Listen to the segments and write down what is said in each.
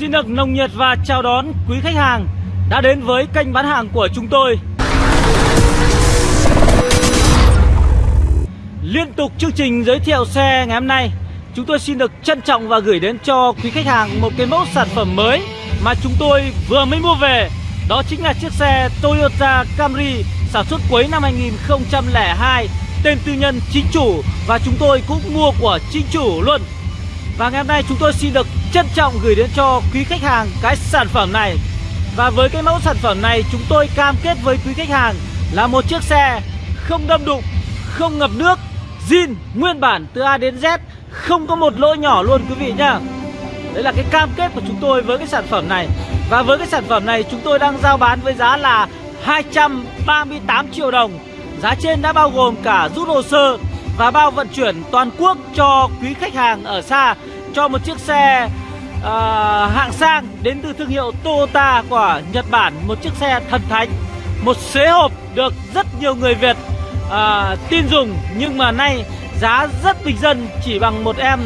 Xin được nồng nhiệt và chào đón quý khách hàng đã đến với kênh bán hàng của chúng tôi. Liên tục chương trình giới thiệu xe ngày hôm nay, chúng tôi xin được trân trọng và gửi đến cho quý khách hàng một cái mẫu sản phẩm mới mà chúng tôi vừa mới mua về. Đó chính là chiếc xe Toyota Camry sản xuất cuối năm 2002, tên tư nhân chính chủ và chúng tôi cũng mua của chính chủ luôn. Và ngày hôm nay chúng tôi xin được trân trọng gửi đến cho quý khách hàng cái sản phẩm này. Và với cái mẫu sản phẩm này chúng tôi cam kết với quý khách hàng là một chiếc xe không đâm đụng, không ngập nước zin nguyên bản từ A đến Z Không có một lỗ nhỏ luôn quý vị nhá. Đấy là cái cam kết của chúng tôi với cái sản phẩm này. Và với cái sản phẩm này chúng tôi đang giao bán với giá là 238 triệu đồng. Giá trên đã bao gồm cả rút hồ sơ và bao vận chuyển toàn quốc cho quý khách hàng ở xa cho một chiếc xe uh, hạng sang đến từ thương hiệu Toyota của Nhật Bản một chiếc xe thần thánh một xế hộp được rất nhiều người Việt uh, tin dùng nhưng mà nay giá rất bình dân chỉ bằng một em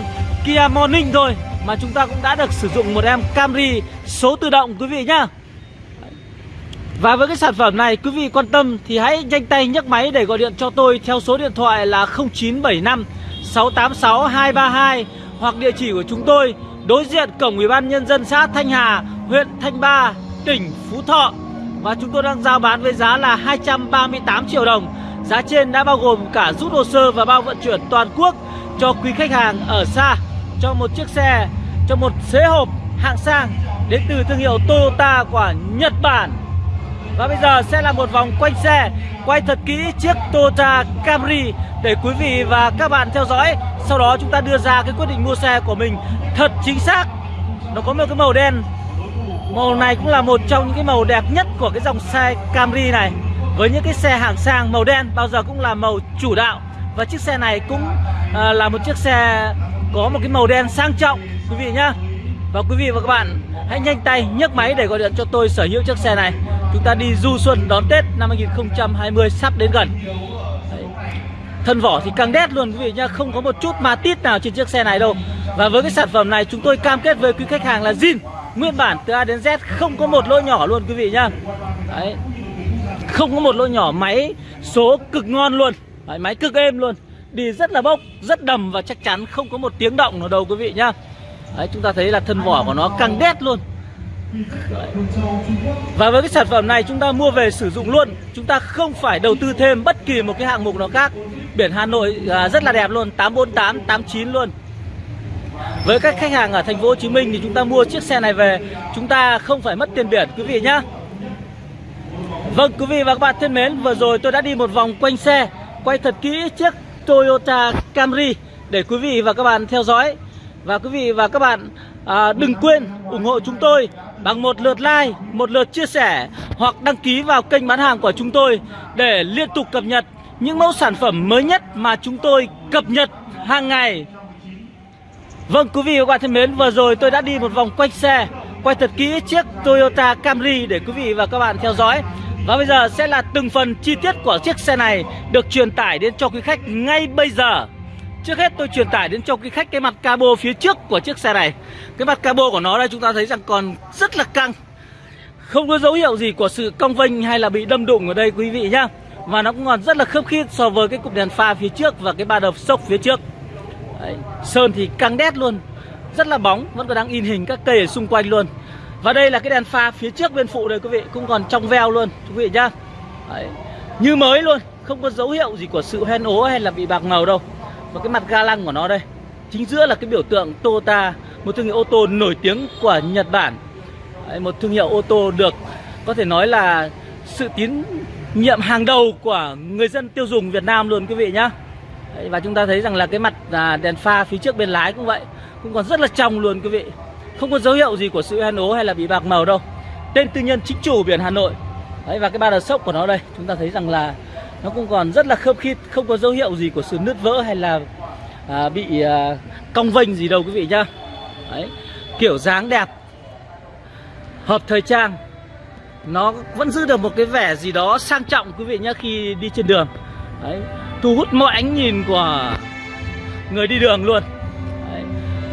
Kia Morning thôi mà chúng ta cũng đã được sử dụng một em Camry số tự động quý vị nhá. Và với cái sản phẩm này quý vị quan tâm thì hãy nhanh tay nhấc máy để gọi điện cho tôi theo số điện thoại là 0975 686 232 hoặc địa chỉ của chúng tôi đối diện cổng Ủy ban nhân dân xã Thanh Hà, huyện Thanh Ba, tỉnh Phú Thọ. Và chúng tôi đang giao bán với giá là 238 triệu đồng. Giá trên đã bao gồm cả rút hồ sơ và bao vận chuyển toàn quốc cho quý khách hàng ở xa cho một chiếc xe, cho một xế hộp hạng sang đến từ thương hiệu Toyota của Nhật Bản. Và bây giờ sẽ là một vòng quanh xe Quay thật kỹ chiếc Toyota Camry Để quý vị và các bạn theo dõi. Sau đó chúng ta đưa ra cái quyết định mua xe của mình Thật chính xác. Nó có một cái màu đen. Màu này cũng là một trong những cái màu đẹp nhất của cái dòng xe Camry này. Với những cái xe hạng sang màu đen bao giờ cũng là màu chủ đạo. Và chiếc xe này cũng à, là một chiếc xe có một cái màu đen sang trọng. Quý vị nhá. Và quý vị và các bạn hãy nhanh tay nhấc máy để gọi điện cho tôi sở hữu chiếc xe này. Chúng ta đi du xuân đón Tết năm 2020 sắp đến gần. Đấy. Thân vỏ thì căng đét luôn quý vị nhá Không có một chút ma tít nào trên chiếc xe này đâu. Và với cái sản phẩm này chúng tôi cam kết với quý khách hàng là zin Nguyên bản từ A đến Z không có một lỗ nhỏ luôn quý vị nhá. Đấy. Không có một lỗ nhỏ máy số cực ngon luôn. Đấy, Máy cực êm luôn. Đi rất là bốc, rất đầm và chắc chắn không có một tiếng động nào đâu quý vị nhá. Đấy chúng ta thấy là thân vỏ của nó căng đét luôn và với cái sản phẩm này chúng ta mua về sử dụng luôn Chúng ta không phải đầu tư thêm bất kỳ một cái hạng mục nào khác. Biển Hà Nội à, rất là đẹp luôn 848, 89 luôn. Với các khách hàng ở thành phố Hồ Chí Minh thì chúng ta mua chiếc xe này về Chúng ta không phải mất tiền biển quý vị nhá. Vâng quý vị và các bạn thân mến Vừa rồi tôi đã đi một vòng quanh xe Quay thật kỹ chiếc Toyota Camry Để quý vị và các bạn theo dõi. Và quý vị và các bạn à, đừng quên ủng hộ chúng tôi bằng một lượt like, một lượt chia sẻ hoặc đăng ký vào kênh bán hàng của chúng tôi để liên tục cập nhật những mẫu sản phẩm mới nhất mà chúng tôi cập nhật hàng ngày. Vâng quý vị và các bạn thân mến, vừa rồi tôi đã đi một vòng quanh xe, quay thật kỹ chiếc Toyota Camry để quý vị và các bạn theo dõi. Và bây giờ sẽ là từng phần chi tiết của chiếc xe này được truyền tải đến cho quý khách ngay bây giờ. Trước hết tôi truyền tải đến cho quý khách cái mặt cabo phía trước của chiếc xe này. Cái mặt cabo của nó đây chúng ta thấy rằng còn rất là căng. Không có dấu hiệu gì của sự cong vênh hay là bị đâm đụng ở đây quý vị nhá. Và nó cũng còn rất là khớp khít so với cái cụm đèn pha phía trước và cái ba đầu sốc phía trước. Đấy. Sơn thì căng đét luôn. Rất là bóng, vẫn còn đang in hình các cây ở xung quanh luôn. Và đây là cái đèn pha phía trước bên phụ đây quý vị Cũng còn trong veo luôn quý vị nhá. Đấy. Như mới luôn Không có dấu hiệu gì của sự hoen ố hay là bị bạc màu đâu và cái mặt ga lăng của nó đây Chính giữa là cái biểu tượng Toyota Một thương hiệu ô tô nổi tiếng của Nhật Bản. Một thương hiệu ô tô được Có thể nói là sự tín nhiệm hàng đầu của người dân tiêu dùng Việt Nam luôn quý vị nhá. Và chúng ta thấy rằng là cái mặt à, đèn pha phía trước bên lái cũng vậy Cũng còn rất là trong luôn quý vị. Không có dấu hiệu gì của sự hoen ố hay là bị bạc màu đâu. Tên tư nhân chính chủ biển Hà Nội. Đấy, Và cái ba đờ sốc của nó đây Chúng ta thấy rằng là nó cũng còn rất là khớp khít không có dấu hiệu gì của sự nứt vỡ hay là à, bị à, cong vênh gì đâu quý vị nhá Đấy. kiểu dáng đẹp hợp thời trang nó vẫn giữ được một cái vẻ gì đó sang trọng quý vị nhá khi đi trên đường Đấy. thu hút mọi ánh nhìn của người đi đường luôn Đấy.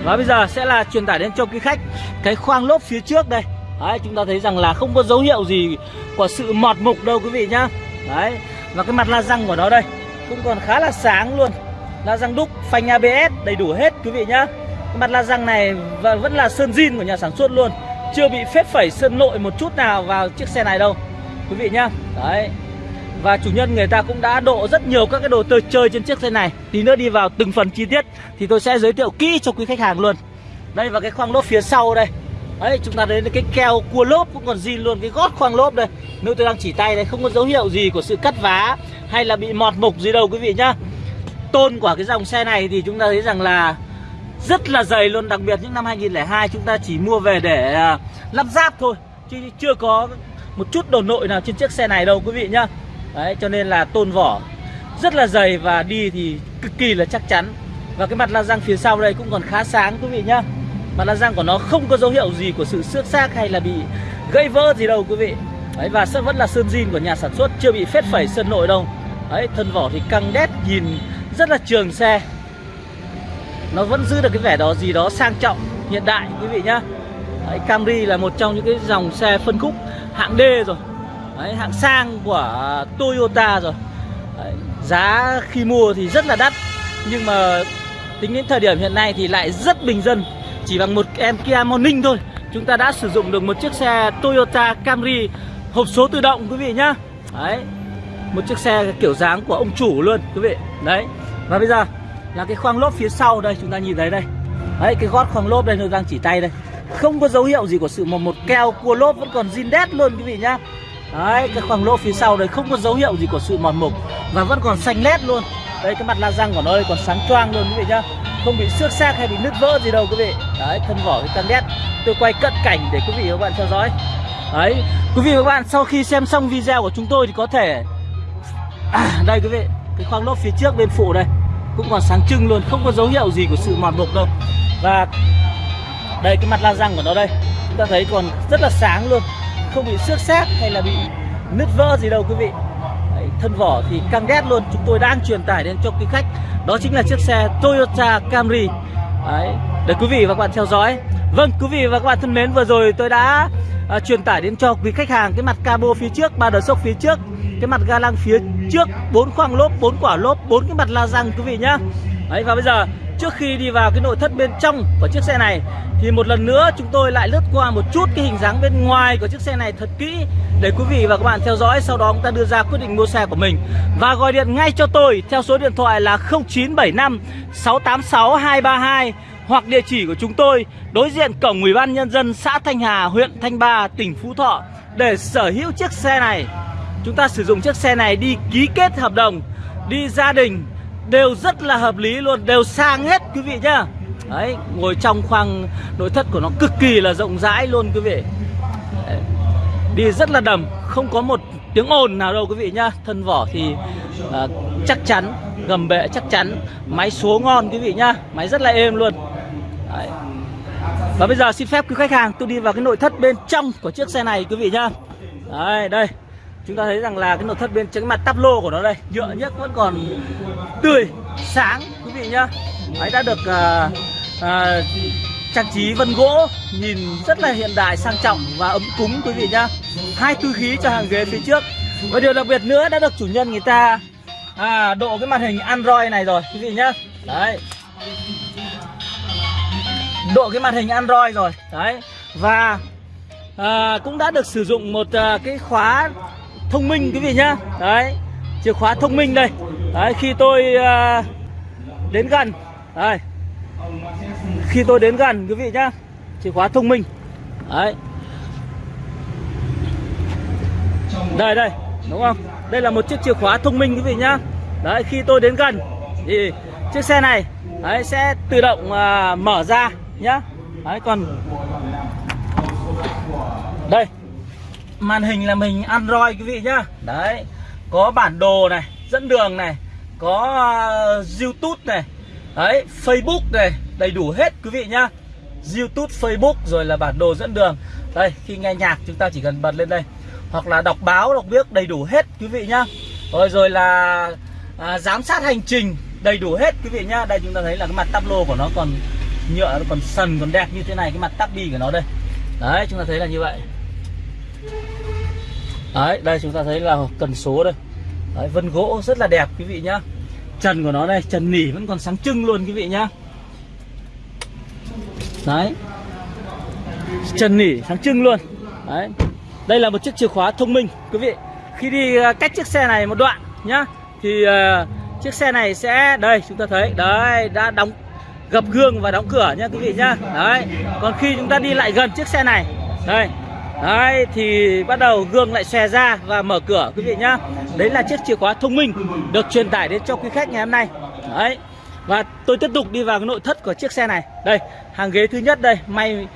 Và bây giờ sẽ là truyền tải đến cho quý khách cái khoang lốp phía trước đây Đấy, chúng ta thấy rằng là không có dấu hiệu gì của sự mọt mục đâu quý vị nhá Đấy, và cái mặt la răng của nó đây cũng còn khá là sáng luôn. La răng đúc, phanh ABS đầy đủ hết quý vị nhá. Cái mặt la răng này vẫn là sơn zin của nhà sản xuất luôn. Chưa bị phết phẩy sơn nội một chút nào vào chiếc xe này đâu Quý vị nhá. Đấy. Và chủ nhân người ta cũng đã độ rất nhiều các cái đồ chơi chơi trên chiếc xe này. Tí nữa đi vào từng phần chi tiết Thì tôi sẽ giới thiệu kỹ cho quý khách hàng luôn. Đây và cái khoang lốp phía sau đây. Đấy, chúng ta đến cái keo cua lốp cũng còn zin luôn, Cái gót khoang lốp đây. Nếu tôi đang chỉ tay đây, không có dấu hiệu gì của sự cắt vá Hay là bị mọt mục gì đâu, quý vị nhá. Tôn của cái dòng xe này thì chúng ta thấy rằng là Rất là dày luôn. Đặc biệt những năm 2002 chúng ta chỉ mua về để à, lắp ráp thôi, Chứ chưa có một chút đồ nội nào trên chiếc xe này đâu, quý vị nhá. Đấy, cho nên là tôn vỏ rất là dày và đi thì cực kỳ là chắc chắn. Và cái mặt la răng phía sau đây cũng còn khá sáng, quý vị nhá. Mặt la răng của nó không có dấu hiệu gì của sự xước xác hay là bị gãy vỡ gì đâu quý vị. Đấy và sẽ vẫn là sơn zin của nhà sản xuất chưa bị phết phẩy sơn nội đâu. Đấy thân vỏ thì căng đét nhìn rất là trường xe. Nó vẫn giữ được cái vẻ đó gì đó sang trọng hiện đại quý vị nhá. Đấy, Camry là một trong những cái dòng xe phân khúc hạng D rồi. Đấy, hạng sang của Toyota rồi. Đấy, Giá khi mua thì rất là đắt Nhưng mà tính đến thời điểm hiện nay thì lại rất bình dân. Chỉ bằng một em Kia Morning thôi. Chúng ta đã sử dụng được một chiếc xe Toyota Camry hộp số tự động quý vị nhá. Đấy Một chiếc xe kiểu dáng của ông chủ luôn quý vị. Đấy Và bây giờ là cái khoang lốp phía sau đây chúng ta nhìn thấy đây. Đấy cái gót khoang lốp đây tôi đang chỉ tay đây. Không có dấu hiệu gì của sự một một keo cua lốp vẫn còn zin đét luôn quý vị nhá. Đấy, cái khoang lốp phía sau đây không có dấu hiệu gì của sự mòn mục Và vẫn còn xanh lét luôn. Đây, cái mặt la răng của nó đây còn sáng choang luôn quý vị nhá. Không bị xước xác hay bị nứt vỡ gì đâu quý vị. Đấy, thân vỏ cái căng đét. Tôi quay cận cảnh để quý vị và các bạn theo dõi. Đấy, quý vị và các bạn sau khi xem xong video của chúng tôi thì có thể à, Đây quý vị, cái khoang lốp phía trước bên phụ đây. Cũng còn sáng trưng luôn, không có dấu hiệu gì của sự mòn mục đâu. Và đây cái mặt la răng của nó đây. Chúng ta thấy còn rất là sáng luôn. Không bị xước xác hay là bị nứt vỡ gì đâu quý vị. Đấy, thân vỏ thì căng đét luôn. Chúng tôi đang truyền tải đến cho quý khách đó chính là chiếc xe Toyota Camry. Đấy, để quý vị và các bạn theo dõi. Vâng quý vị và các bạn thân mến vừa rồi tôi đã à, truyền tải đến cho quý khách hàng cái mặt cabo phía trước ba đờ sốc phía trước cái mặt ga lăng phía trước bốn khoang lốp bốn quả lốp bốn cái mặt la răng quý vị nhá. Đấy, và bây giờ trước khi đi vào cái nội thất bên trong của chiếc xe này thì một lần nữa chúng tôi lại lướt qua một chút cái hình dáng bên ngoài của chiếc xe này thật kỹ để quý vị và các bạn theo dõi sau đó chúng ta đưa ra quyết định mua xe của mình và gọi điện ngay cho tôi theo số điện thoại là 0975 686 232 hoặc địa chỉ của chúng tôi đối diện cổng Ủy ban nhân dân xã Thanh Hà, huyện Thanh Ba, tỉnh Phú Thọ để sở hữu chiếc xe này. Chúng ta sử dụng chiếc xe này đi ký kết hợp đồng, đi gia đình đều rất là hợp lý luôn, đều sang hết quý vị nhá. Đấy, ngồi trong khoang nội thất của nó cực kỳ là rộng rãi luôn quý vị Đấy. Đi rất là đầm, không có một tiếng ồn nào đâu quý vị nhá Thân vỏ thì uh, chắc chắn, gầm bệ chắc chắn Máy số ngon quý vị nhá, máy rất là êm luôn Đấy. Và bây giờ xin phép quý khách hàng tôi đi vào cái nội thất bên trong của chiếc xe này quý vị nhá Đấy, đây Chúng ta thấy rằng là cái nội thất bên trên mặt tắp lô của nó đây Nhựa nhất vẫn còn tươi, sáng quý vị nhá. Ấy đã được uh, à, trang trí vân gỗ nhìn rất là hiện đại sang trọng và ấm cúng quý vị nhá. Hai tư khí cho hàng ghế phía trước. Và điều đặc biệt nữa đã được chủ nhân người ta à, độ cái màn hình Android này rồi quý vị nhá. Đấy. Độ cái màn hình Android rồi đấy. Và à, cũng đã được sử dụng một à, cái khóa thông minh quý vị nhá. Đấy chìa khóa thông minh đây. Đấy khi tôi uh, đến gần. Đây khi tôi đến gần quý vị nhá. Chìa khóa thông minh. Đấy. Đây đây đúng không? Đây là một chiếc chìa khóa thông minh quý vị nhá. Đấy khi tôi đến gần thì chiếc xe này đấy sẽ tự động uh, mở ra nhá. Đấy còn đây màn hình là mình Android quý vị nhá. Đấy. Có bản đồ này dẫn đường này có uh, YouTube này. Đấy Facebook này đầy đủ hết quý vị nhá. YouTube, Facebook rồi là bản đồ dẫn đường. Đây, khi nghe nhạc chúng ta chỉ cần bật lên đây. Hoặc là đọc báo, đọc biết đầy đủ hết quý vị nhá. Rồi rồi là à, giám sát hành trình đầy đủ hết quý vị nhá. Đây chúng ta thấy là cái mặt tablo của nó còn nhựa nó còn sần còn đẹp như thế này cái mặt tắp bi của nó đây. Đấy chúng ta thấy là như vậy đấy đây chúng ta thấy là cần số đây. Đấy, vân gỗ rất là đẹp quý vị nhá. Trần của nó đây trần nỉ vẫn còn sáng trưng luôn quý vị nhá. Đấy. Trần nỉ sáng trưng luôn. Đấy. Đây là một chiếc chìa khóa thông minh quý vị. Khi đi à, cách chiếc xe này một đoạn nhá thì uh, chiếc xe này sẽ đây chúng ta thấy. Đấy đã đóng gập gương và đóng cửa nhá quý vị nhá. Đấy. Còn khi chúng ta đi lại gần chiếc xe này đây. Đấy thì bắt đầu gương lại xòe ra và mở cửa quý vị nhá. Đấy là chiếc chìa khóa thông minh được truyền tải đến cho quý khách ngày hôm nay. Đấy Và tôi tiếp tục đi vào cái nội thất của chiếc xe này. Đây hàng ghế thứ nhất đây May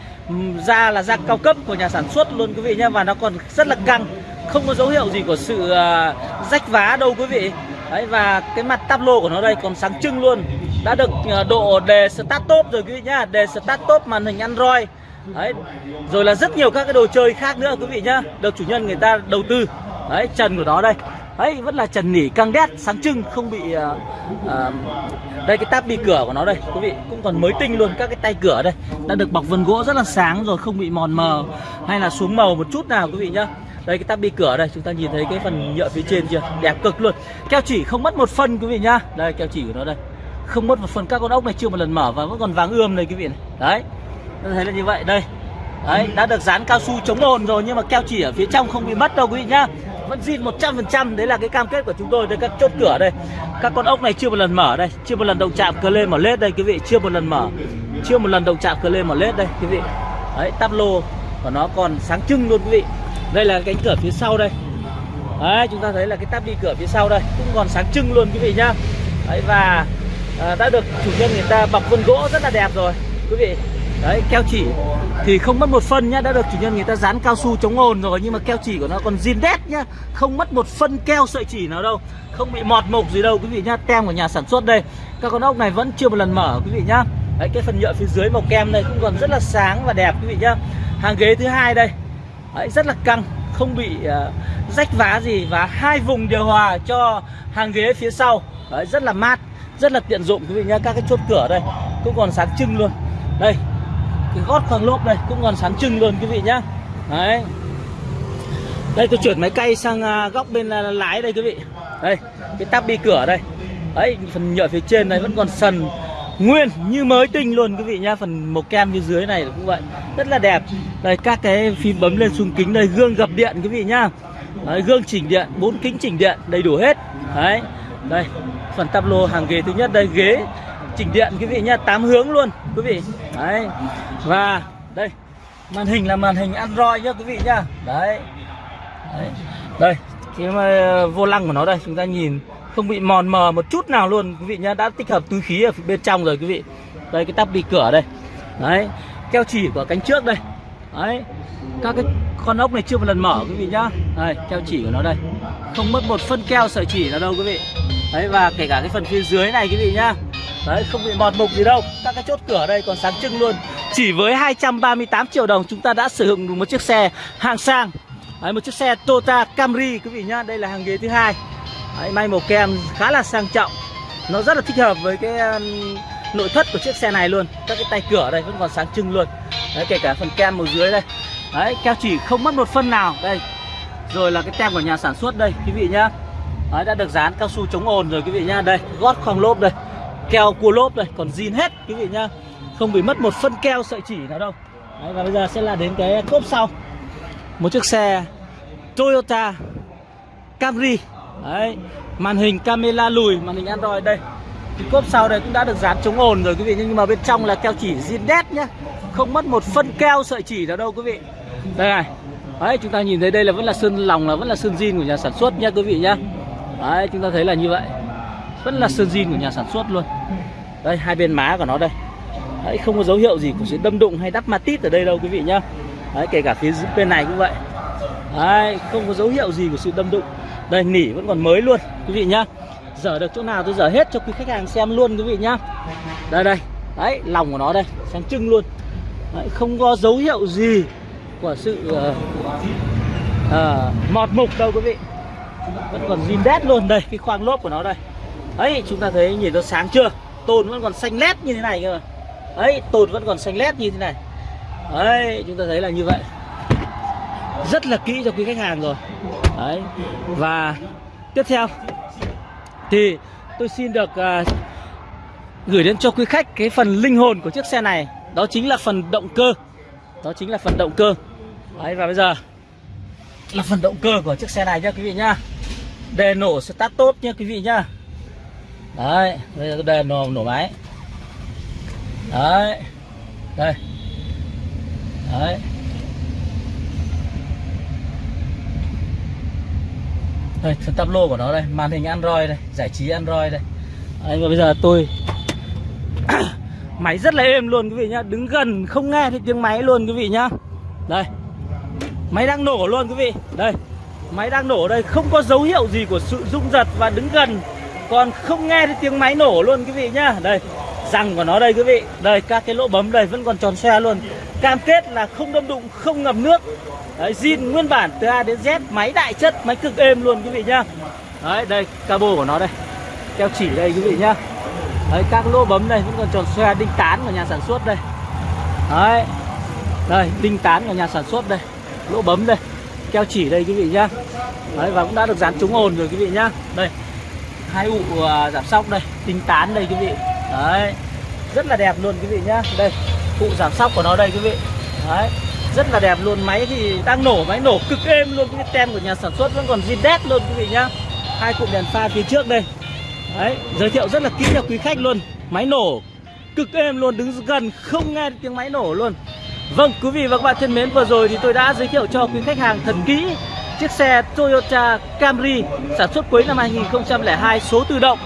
ra là da cao cấp của nhà sản xuất luôn quý vị nhá Và nó còn rất là căng Không có dấu hiệu gì của sự uh, rách vá đâu quý vị. Đấy và cái mặt táp lô của nó đây còn sáng trưng luôn. Đã được uh, độ đề start top rồi quý vị nhá Đề start top màn hình Android. Đấy. Rồi là rất nhiều các cái đồ chơi khác nữa quý vị nhá. Được chủ nhân người ta đầu tư. Đấy trần của nó đây. Đấy vẫn là trần nỉ căng đét sáng trưng không bị uh, uh, Đây cái táp bi cửa của nó đây quý vị. Cũng còn mới tinh luôn các cái tay cửa đây. Đã được bọc vân gỗ rất là sáng rồi không bị mòn mờ Hay là xuống màu một chút nào quý vị nhá. Đây cái táp bi cửa đây chúng ta nhìn thấy cái phần nhựa phía trên chưa? Đẹp cực luôn. Keo chỉ không mất một phân quý vị nhá. Đây keo chỉ của nó đây. Không mất một phần các con ốc này chưa một lần mở và vẫn còn vàng ươm này quý vị này. Đấy thấy là như vậy. Đây. Đấy đã được dán cao su chống ồn rồi nhưng mà keo chỉ ở phía trong không bị mất đâu quý vị nhá. Vẫn zin 100% đấy là cái cam kết của chúng tôi. Đây các chốt cửa đây. Các con ốc này chưa một lần mở đây. Chưa một lần động chạm cờ lên mở lết đây quý vị. Chưa một lần mở. Chưa một lần động chạm cờ lên mở lết đây quý vị. Đấy tắp lô của nó còn sáng trưng luôn quý vị. Đây là cánh cửa phía sau đây. Đấy chúng ta thấy là cái tắp đi cửa phía sau đây cũng còn sáng trưng luôn quý vị nhá. Đấy và à, đã được chủ nhân người ta bọc vân gỗ rất là đẹp rồi quý vị đấy keo chỉ. Thì không mất một phân nhá đã được chủ nhân người ta dán cao su chống ồn rồi nhưng mà keo chỉ của nó còn zin đét nhá. Không mất một phân keo sợi chỉ nào đâu. Không bị mọt mục gì đâu quý vị nhá. Tem của nhà sản xuất đây. Các con ốc này vẫn chưa một lần mở quý vị nhá. Đấy cái phần nhựa phía dưới màu kem này cũng còn rất là sáng và đẹp quý vị nhá. Hàng ghế thứ hai đây. Đấy, rất là căng không bị uh, rách vá gì và hai vùng điều hòa cho hàng ghế phía sau. Đấy, rất là mát rất là tiện dụng quý vị nhá. Các cái chốt cửa đây cũng còn sáng trưng luôn. Đây cái gót khoang lốp đây cũng còn sáng trưng luôn quý vị nhá. Đấy. Đây tôi chuyển máy cay sang à, góc bên à, lái đây quý vị. Đây cái tắp bi cửa đây. Đấy phần nhựa phía trên này vẫn còn sần nguyên như mới tinh luôn quý vị nhá. Phần màu kem phía dưới này cũng vậy. Rất là đẹp. Đây các cái phím bấm lên xuống kính đây gương gập điện quý vị nhá. Đấy, gương chỉnh điện bốn kính chỉnh điện đầy đủ hết. Đấy. Đây phần tắp lô hàng ghế thứ nhất đây ghế chỉnh điện quý vị nhá tám hướng luôn quý vị. Đấy và đây màn hình là màn hình android nhá quý vị nhá. Đấy, đấy. đây cái mà vô lăng của nó đây chúng ta nhìn không bị mòn mờ một chút nào luôn quý vị nhá đã tích hợp túi khí ở bên trong rồi quý vị. Đây cái tắp đi cửa đây. Đấy keo chỉ của cánh trước đây. Đấy các cái con ốc này chưa một lần mở quý vị nhá. Đây keo chỉ của nó đây. Không mất một phân keo sợi chỉ nào đâu quý vị. Đấy và kể cả cái phần phía dưới này quý vị nhá. Đấy không bị mọt mục gì đâu. Các cái chốt cửa đây còn sáng trưng luôn. Chỉ với 238 triệu đồng chúng ta đã sử dụng được một chiếc xe hạng sang. Đấy, Một chiếc xe Toyota Camry quý vị nhá. Đây là hàng ghế thứ hai. Đấy, May màu kem khá là sang trọng. Nó rất là thích hợp với cái um, nội thất của chiếc xe này luôn. Các cái tay cửa đây vẫn còn sáng trưng luôn. Đấy kể cả phần kem màu dưới đây. Đấy keo chỉ không mất một phân nào. Đây. Rồi là cái tem của nhà sản xuất đây quý vị nhá. Đấy, đã được dán cao su chống ồn rồi quý vị nhá. Đây gót khoang lốp đây keo cua lốp đây còn zin hết quý vị nhá. Không bị mất một phân keo sợi chỉ nào đâu. Đấy, và bây giờ sẽ là đến cái cốp sau. Một chiếc xe Toyota Camry. Đấy, màn hình camera lùi màn hình Android đây. Thì cốp sau đây cũng đã được dán chống ồn rồi quý vị nhưng mà bên trong là keo chỉ zin đét nhá. Không mất một phân keo sợi chỉ nào đâu quý vị. Đây này. Đấy chúng ta nhìn thấy đây là vẫn là sơn lòng là vẫn là sơn zin của nhà sản xuất nha quý vị nhá. Đấy chúng ta thấy là như vậy vẫn là sơn zin của nhà sản xuất luôn. Đây hai bên má của nó đây. Đấy, không có dấu hiệu gì của sự đâm đụng hay đắp matit ở đây đâu quý vị nhá. Đấy kể cả phía bên này cũng vậy. Đấy, không có dấu hiệu gì của sự đâm đụng. Đây nỉ vẫn còn mới luôn quý vị nhá. Dở được chỗ nào tôi dở hết cho quý khách hàng xem luôn quý vị nhá. Đây đây. Đấy lòng của nó đây sáng trưng luôn. Đấy, không có dấu hiệu gì của sự uh, uh, mọt mục đâu quý vị. Vẫn còn zin đét luôn. Đây cái khoang lốp của nó đây ấy chúng ta thấy nhìn nó sáng chưa? Tôn vẫn còn xanh lét như thế này cơ. Ấy tồn vẫn còn xanh lét như thế này. Ấy chúng ta thấy là như vậy. Rất là kỹ cho quý khách hàng rồi. Đấy và tiếp theo thì tôi xin được uh, gửi đến cho quý khách cái phần linh hồn của chiếc xe này. Đó chính là phần động cơ. Đó chính là phần động cơ. Đấy và bây giờ là phần động cơ của chiếc xe này nhá quý vị nhá. Đề nổ start tốt nhá quý vị nhá đấy bây giờ tôi nổ nổ máy. Đấy đây. Đấy. Đây phần tắp lô của nó đây màn hình android đây giải trí android đây. Đấy, và bây giờ tôi máy rất là êm luôn quý vị nhá đứng gần không nghe thấy tiếng máy luôn quý vị nhá. Đây. Máy đang nổ luôn quý vị. Đây. Máy đang nổ đây không có dấu hiệu gì của sự rung giật và đứng gần còn không nghe thấy tiếng máy nổ luôn quý vị nhá. Đây, răng của nó đây quý vị. Đây, các cái lỗ bấm đây vẫn còn tròn xoe luôn. Cam kết là không đâm đụng, không ngập nước. Đấy, zin nguyên bản từ A đến Z, máy đại chất, máy cực êm luôn quý vị nhá. Đấy, đây, cabo của nó đây. Keo chỉ đây quý vị nhá. Đấy, các lỗ bấm đây vẫn còn tròn xoe đinh tán của nhà sản xuất đây. Đấy. Đây, đinh tán của nhà sản xuất đây. Lỗ bấm đây. Keo chỉ đây quý vị nhá. Đấy, và cũng đã được dán chống ồn rồi quý vị nhá. Đây hai ụ ờ, giảm sóc đây tinh tán đây quý vị. Đấy rất là đẹp luôn quý vị nhá. Đây cụ giảm sóc của nó đây quý vị. Đấy rất là đẹp luôn. Máy thì đang nổ máy nổ cực êm luôn. Cái tem của nhà sản xuất vẫn còn zin đét luôn quý vị nhá. Hai cụm đèn pha phía trước đây. Đấy giới thiệu rất là kỹ cho quý khách luôn. Máy nổ cực êm luôn đứng gần không nghe tiếng máy nổ luôn. Vâng, quý vị và các bạn thân mến, vừa rồi thì tôi đã giới thiệu cho quý khách hàng thật kỹ chiếc xe Toyota Camry sản xuất cuối năm 2002 số tự động.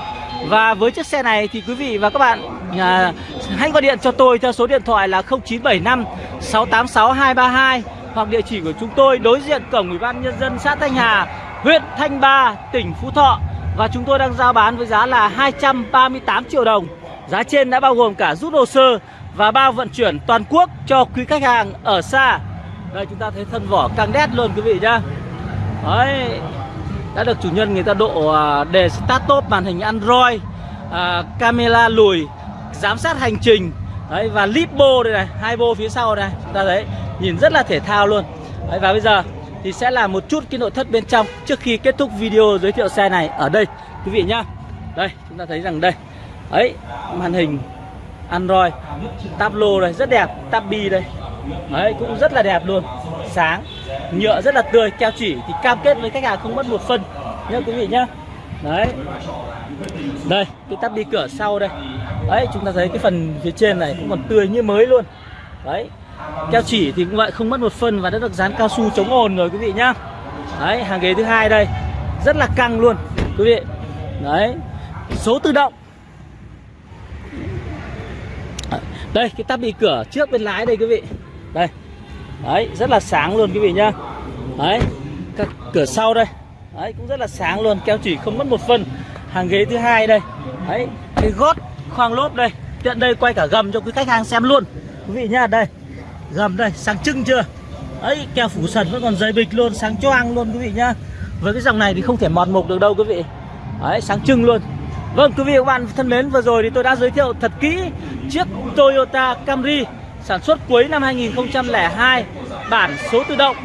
Và với chiếc xe này thì quý vị và các bạn à, hãy gọi điện cho tôi theo số điện thoại là 0975 686 232 hoặc địa chỉ của chúng tôi đối diện cổng Ủy ban nhân dân xã Thanh Hà, huyện Thanh Ba, tỉnh Phú Thọ và chúng tôi đang giao bán với giá là 238 triệu đồng. Giá trên đã bao gồm cả rút hồ sơ và bao vận chuyển toàn quốc cho quý khách hàng ở xa đây chúng ta thấy thân vỏ càng đét luôn quý vị nhá đấy đã được chủ nhân người ta độ à, đề start top màn hình android à, camera lùi giám sát hành trình đấy và lipo đây này hai bô phía sau này chúng ta thấy nhìn rất là thể thao luôn. Đấy, và bây giờ thì sẽ là một chút cái nội thất bên trong trước khi kết thúc video giới thiệu xe này ở đây quý vị nhá. Đây chúng ta thấy rằng đây ấy màn hình Android tablo đây rất đẹp tabi đây. Đấy cũng rất là đẹp luôn. Sáng. Nhựa rất là tươi, Keo chỉ thì cam kết với khách hàng không mất một phân. Nhá, quý vị nhá. Đấy. Đây, cái tắp đi cửa sau đây. Đấy, chúng ta thấy cái phần phía trên này cũng còn tươi như mới luôn. Đấy. Keo chỉ thì cũng vậy, không mất một phân Và đã được dán cao su chống ồn rồi, quý vị nhá. Đấy, hàng ghế thứ hai đây. Rất là căng luôn, quý vị. Đấy. Số tự động. Đây, cái tắp bị cửa trước bên lái đây, quý vị. Đây. Đấy, rất là sáng luôn quý vị nhá. Đấy, các cửa sau đây. Đấy, cũng rất là sáng luôn, Keo chỉ không mất một phân. Hàng ghế thứ hai đây. Đấy, cái gót khoang lốp đây. Tiện đây quay cả gầm cho quý khách hàng xem luôn. Quý vị nhá, đây. Gầm đây, sáng trưng chưa? Ấy keo phủ sần vẫn còn dày bịch luôn, Sáng choang luôn quý vị nhá. Với cái dòng này thì không thể mọt mục được đâu quý vị. Đấy, sáng trưng luôn. Vâng quý vị và các bạn thân mến, vừa rồi thì tôi đã giới thiệu thật kỹ chiếc Toyota Camry sản xuất cuối năm 2002 bản số tự động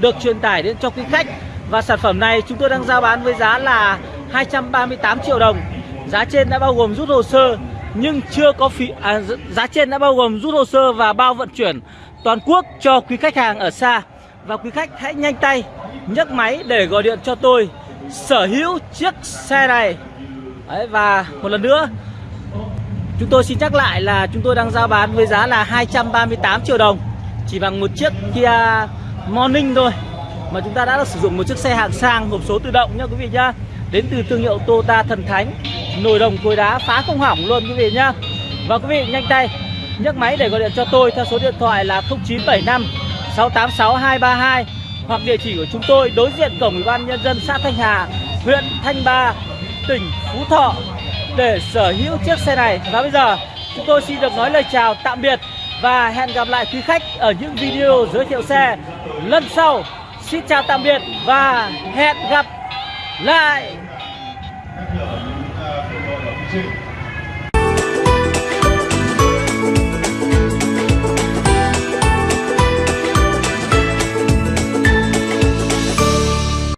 được truyền tải đến cho quý khách. Và sản phẩm này chúng tôi đang giao bán với giá là 238 triệu đồng. Giá trên đã bao gồm rút hồ sơ nhưng chưa có phí à, giá trên đã bao gồm rút hồ sơ và bao vận chuyển toàn quốc cho quý khách hàng ở xa. Và quý khách hãy nhanh tay nhấc máy để gọi điện cho tôi sở hữu chiếc xe này. Đấy, và một lần nữa Chúng tôi xin nhắc lại là chúng tôi đang giao bán với giá là 238 triệu đồng. Chỉ bằng một chiếc Kia Morning thôi. Mà chúng ta đã được sử dụng một chiếc xe hạng sang hộp số tự động nhá quý vị nhá. Đến từ thương hiệu Toyota Thần Thánh. Nồi đồng cối đá phá không hỏng luôn quý vị nhá. Và quý vị nhanh tay nhấc máy để gọi điện cho tôi theo số điện thoại là 0975 686 232 Hoặc địa chỉ của chúng tôi đối diện cổng Ủy ban Nhân dân xã Thanh Hà, huyện Thanh Ba, tỉnh Phú Thọ để sở hữu chiếc xe này. Và bây giờ, chúng tôi xin được nói lời chào tạm biệt Và hẹn gặp lại quý khách ở những video giới thiệu xe lần sau. Xin chào tạm biệt và hẹn gặp lại.